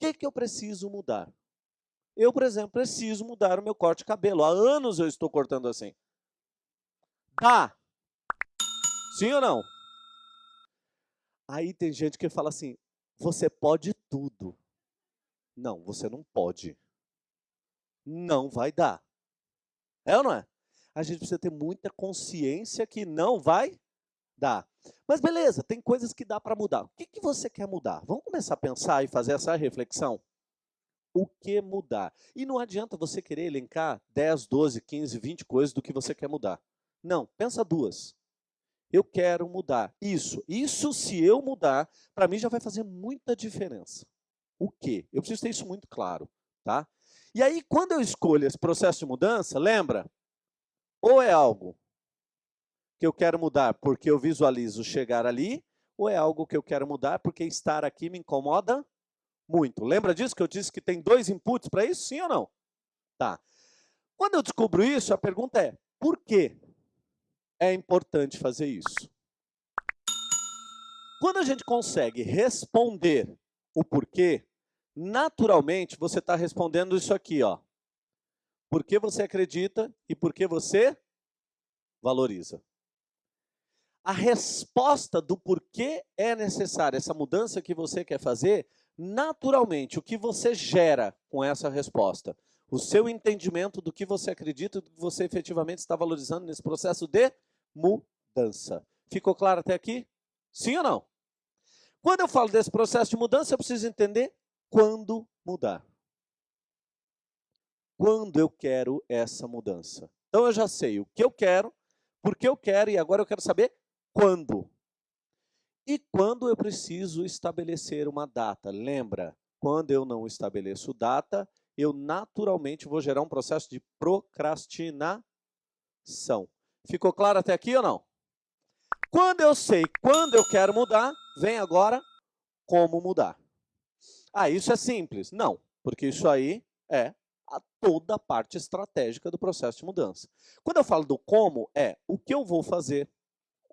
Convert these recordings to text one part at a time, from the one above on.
que, que eu preciso mudar? Eu, por exemplo, preciso mudar o meu corte de cabelo. Há anos eu estou cortando assim. Dá! Sim ou não? Aí tem gente que fala assim, você pode tudo. Não, você não pode. Não vai dar. É ou não é? A gente precisa ter muita consciência que não vai dar. Mas beleza, tem coisas que dá para mudar. O que, que você quer mudar? Vamos começar a pensar e fazer essa reflexão? O que mudar? E não adianta você querer elencar 10, 12, 15, 20 coisas do que você quer mudar. Não, pensa duas. Eu quero mudar isso. Isso, se eu mudar, para mim já vai fazer muita diferença. O quê? Eu preciso ter isso muito claro. Tá? E aí, quando eu escolho esse processo de mudança, lembra? Ou é algo que eu quero mudar porque eu visualizo chegar ali, ou é algo que eu quero mudar porque estar aqui me incomoda muito. Lembra disso que eu disse que tem dois inputs para isso, sim ou não? Tá. Quando eu descubro isso, a pergunta é, por que é importante fazer isso? Quando a gente consegue responder o porquê, naturalmente você está respondendo isso aqui, ó. Por que você acredita e por que você valoriza a resposta do porquê é necessária essa mudança que você quer fazer, naturalmente, o que você gera com essa resposta? O seu entendimento do que você acredita, do que você efetivamente está valorizando nesse processo de mudança. Ficou claro até aqui? Sim ou não? Quando eu falo desse processo de mudança, eu preciso entender quando mudar. Quando eu quero essa mudança. Então eu já sei o que eu quero, por que eu quero, e agora eu quero saber quando. E quando eu preciso estabelecer uma data? Lembra, quando eu não estabeleço data, eu naturalmente vou gerar um processo de procrastinação. Ficou claro até aqui ou não? Quando eu sei quando eu quero mudar, vem agora como mudar. Ah, isso é simples. Não, porque isso aí é a toda a parte estratégica do processo de mudança. Quando eu falo do como, é o que eu vou fazer,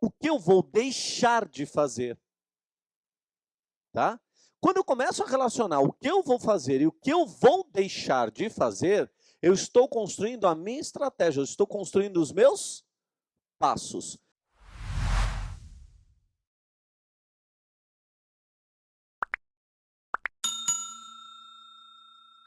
o que eu vou deixar de fazer. Tá? Quando eu começo a relacionar o que eu vou fazer e o que eu vou deixar de fazer, eu estou construindo a minha estratégia, eu estou construindo os meus passos.